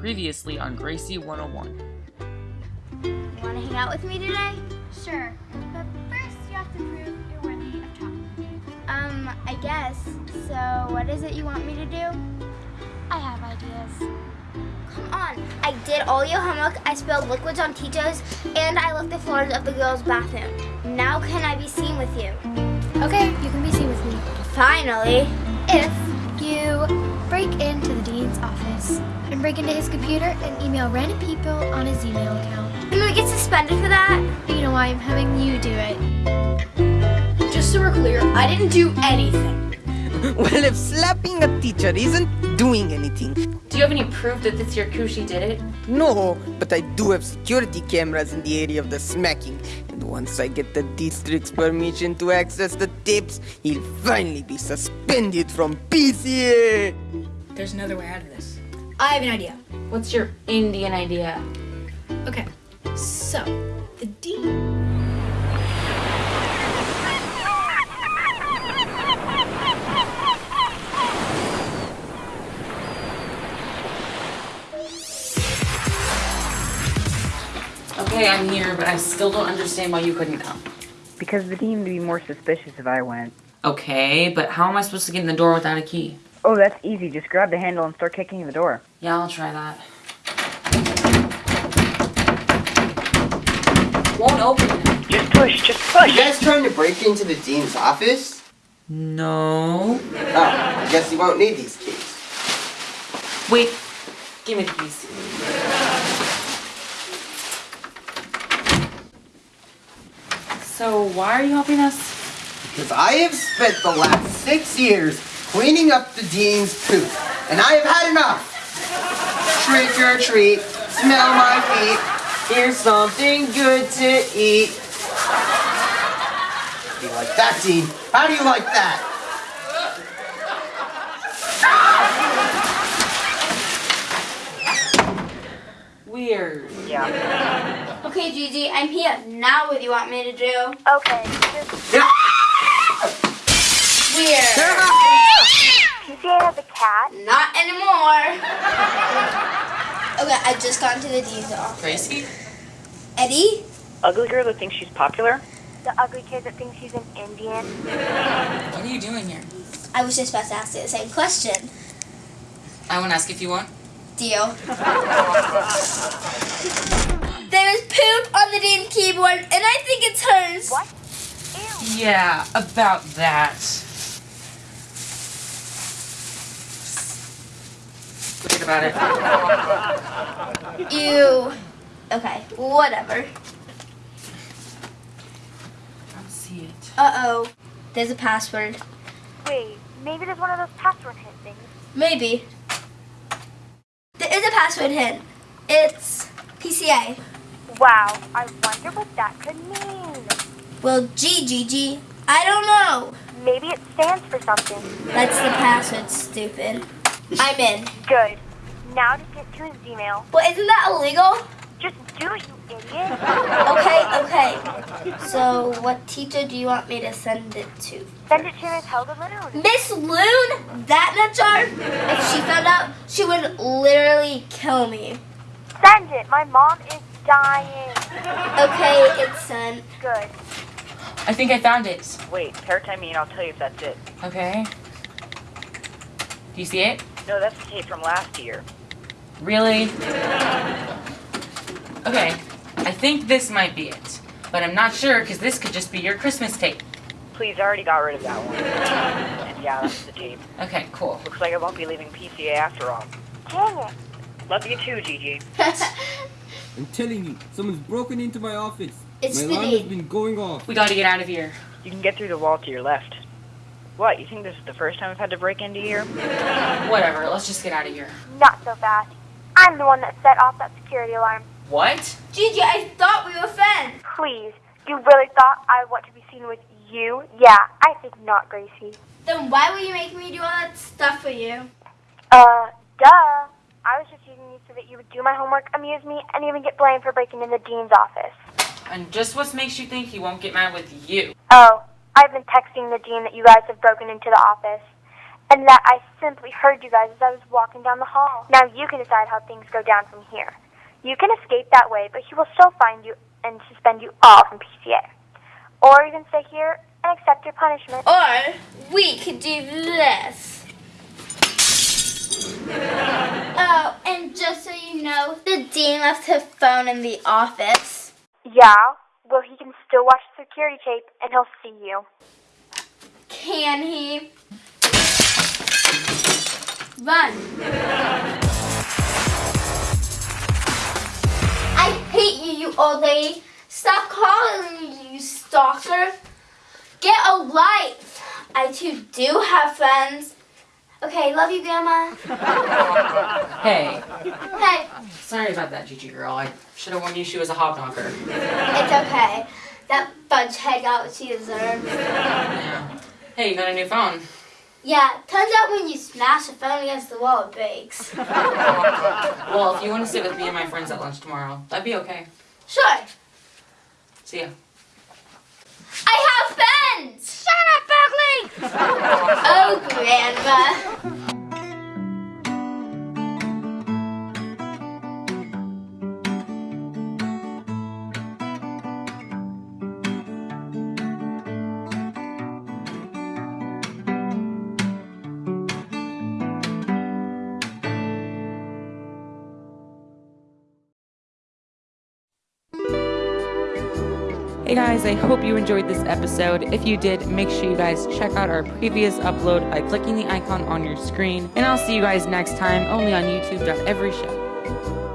Previously on Gracie 101. Want to hang out with me today? Sure, but first you have to prove you're worthy of talking. Um, I guess. So, what is it you want me to do? I have ideas. Come on. I did all your homework, I spilled liquids on teachers, and I licked the floors of the girls' bathroom. Now can I be seen with you? Okay, you can be seen with me. Finally. If you break into the dean's office and break into his computer and email random people on his email account. Can we get suspended for that? You know why I'm having you do it. Just so we're clear, I didn't do anything. Well, if slapping a teacher isn't doing anything, Do you have any proof that this Yakushi did it? no, but I do have security cameras in the area of the smacking. And once I get the district's permission to access the tapes, he'll finally be suspended from PCA. There's another way out of this. I have an idea. What's your Indian idea? Okay, so the dean. Okay, I'm here, but I still don't understand why you couldn't come. Because the dean would be more suspicious if I went. Okay, but how am I supposed to get in the door without a key? Oh, that's easy. Just grab the handle and start kicking the door. Yeah, I'll try that. Won't open. Just push, just push! You guys trying to break into the dean's office? No. Oh, I guess you won't need these keys. Wait. Give me the keys. So why are you helping us? Because I have spent the last six years cleaning up the dean's poop, and I have had enough. Trick or treat, smell my feet, here's something good to eat. How do you like that, Dean? How do you like that? Weird. Yeah. Okay, Gigi, I'm here. Now what do you want me to do? Okay, just Weird. PCA has a cat. Not anymore. okay, I just got into the dean's office. Gracie? Eddie? Ugly girl that thinks she's popular? The ugly kid that thinks she's an Indian. What are you doing here? I was just about to ask you the same question. I won't ask if you want. Deal. There's poop on the dean keyboard, and I think it's hers. What? Ew. Yeah, about that. Forget about it. Ew. Okay, whatever. I don't see it. Uh-oh. There's a password. Wait, maybe there's one of those password hint things. Maybe. There is a password hint. It's PCA. Wow, I wonder what that could mean. Well, gee, Gigi, I don't know. Maybe it stands for something. That's the password, stupid. I'm in. Good. Now to get to his email. Well, isn't that illegal? Just do it, you idiot. Okay, okay. So, what teacher do you want me to send it to? Send it to Miss Helga Lanoon. Miss Loon? That nutjar? If she found out, she would literally kill me. Send it. My mom is dying. Okay, it's sent. Good. I think I found it. Wait, paratime me and I'll tell you if that's it. Okay. Do you see it? No, that's the tape from last year. Really? Okay, I think this might be it. But I'm not sure because this could just be your Christmas tape. Please, I already got rid of that one. And yeah, that's the tape. Okay, cool. Looks like I won't be leaving PCA after all. Dang it. Love you too, Gigi. I'm telling you, someone's broken into my office. It's my the alarm has been going off. We gotta get out of here. You can get through the wall to your left. What, you think this is the first time I've had to break into here? Whatever, let's just get out of here. Not so fast. I'm the one that set off that security alarm. What? Gigi, I thought we were friends. Please, you really thought I want to be seen with you? Yeah, I think not, Gracie. Then why were you making me do all that stuff for you? Uh, duh. I was just you so that you would do my homework, amuse me, and even get blamed for breaking in the dean's office. And just what makes you think he won't get mad with you? Oh, I've been texting the dean that you guys have broken into the office. and that I simply heard you guys as I was walking down the hall. Now you can decide how things go down from here. You can escape that way, but he will still find you and suspend you all from PCA. Or you can stay here and accept your punishment. Or we could do this. Oh, and just so you know, the dean left his phone in the office. Yeah, well, he can still watch the security tape and he'll see you. Can he? Run. I hate you, you old lady. Stop calling me, you stalker. Get a life. I too do have friends. Okay, love you, Grandma. Hey, Hey, sorry about that, Gigi girl. I should have warned you she was a hobnocker. it's okay. That fudge head got what she deserved. Yeah. Hey, you got a new phone. Yeah, turns out when you smash a phone against the wall, it breaks. Well, if you want to sit with me and my friends at lunch tomorrow, that'd be okay. Sure, See ya. I have friends! Oh, Grandma. Hey guys, I hope you enjoyed this episode. If you did, make sure you guys check out our previous upload by clicking the icon on your screen. And I'll see you guys next time only on YouTube. Every show.